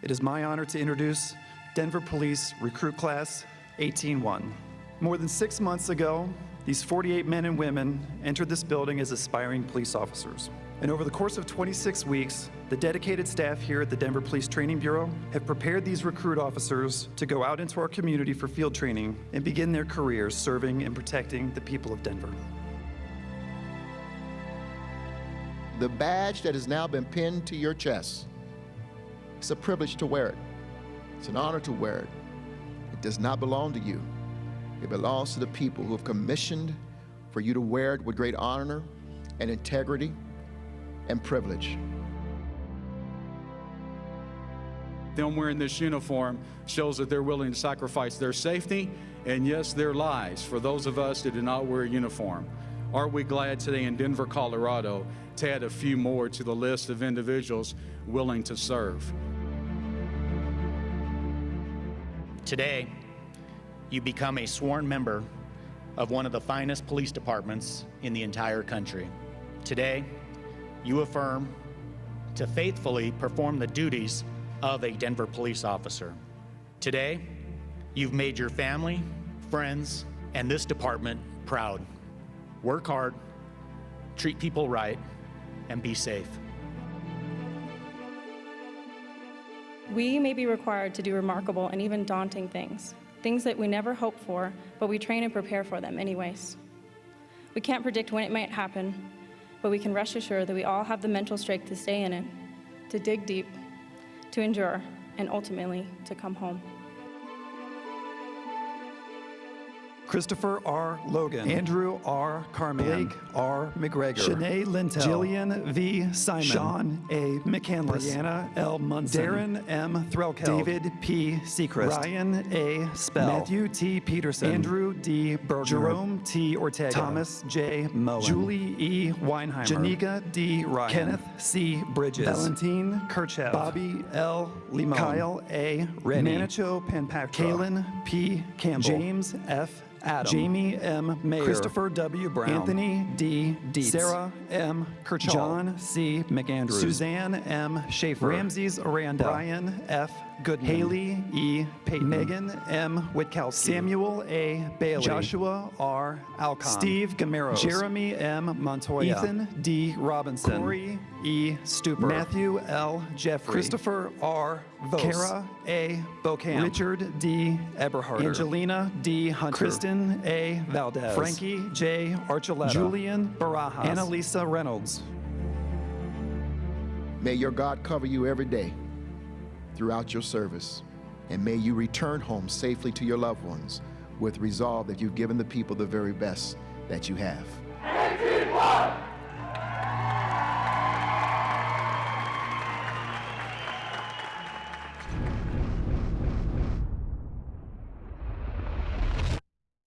It is my honor to introduce Denver Police Recruit Class 18-1. More than six months ago, these 48 men and women entered this building as aspiring police officers. And over the course of 26 weeks, the dedicated staff here at the Denver Police Training Bureau have prepared these recruit officers to go out into our community for field training and begin their careers serving and protecting the people of Denver. The badge that has now been pinned to your chest, it's a privilege to wear it. It's an honor to wear it. It does not belong to you. It belongs to the people who have commissioned for you to wear it with great honor and integrity and privilege. Them wearing this uniform shows that they're willing to sacrifice their safety and, yes, their lives for those of us that do not wear a uniform. Are we glad today in Denver, Colorado to add a few more to the list of individuals willing to serve? Today, you become a sworn member of one of the finest police departments in the entire country. Today, you affirm to faithfully perform the duties of a Denver police officer. Today, you've made your family, friends, and this department proud. Work hard, treat people right, and be safe. We may be required to do remarkable and even daunting things, things that we never hope for, but we train and prepare for them anyways. We can't predict when it might happen, but we can rest assured that we all have the mental strength to stay in it, to dig deep, to endure, and ultimately to come home. Christopher R. Logan, Andrew R. Carman, Blake R. McGregor, Shanae Lintel, Jillian V. Simon, Sean A. McCandless, Brianna L. Munson, Darren M. Threlkel, David P. Sechrist, Ryan A. Spell, Matthew T. Peterson, Andrew D. Berger, Jerome T. Ortega, Thomas J. Mullen, Julie E. Weinheimer, Janika D. Ryan, Kenneth C. Bridges, Valentine Kirchhoff, Bobby L. Limon, Kyle A. Rennie, Manicho Panpakra, Kalen P. Campbell, James F. Adam, Jamie M. Mayer, Christopher W. Brown, Anthony D. Dietz, Sarah M. Kirchhoff, John C. McAndrews, Suzanne M. Schaefer, Ramses Aranda, Brian F. Goodman, Haley E. Payton, Megan M. Witkowski, Samuel A. Bailey, Joshua R. Alcon, Steve Gameros, Jeremy M. Montoya, Ethan D. Robinson, Corey E. Stuper, Matthew L. Jeffrey, Christopher R. Vos, Kara A. Bocamp, Richard D. Eberhardt, Angelina D. Hunter, Kristen A. Valdez, Frankie J. Archuleta, Julian Barajas, Annalisa Reynolds. May your God cover you every day throughout your service, and may you return home safely to your loved ones with resolve that you've given the people the very best that you have. 18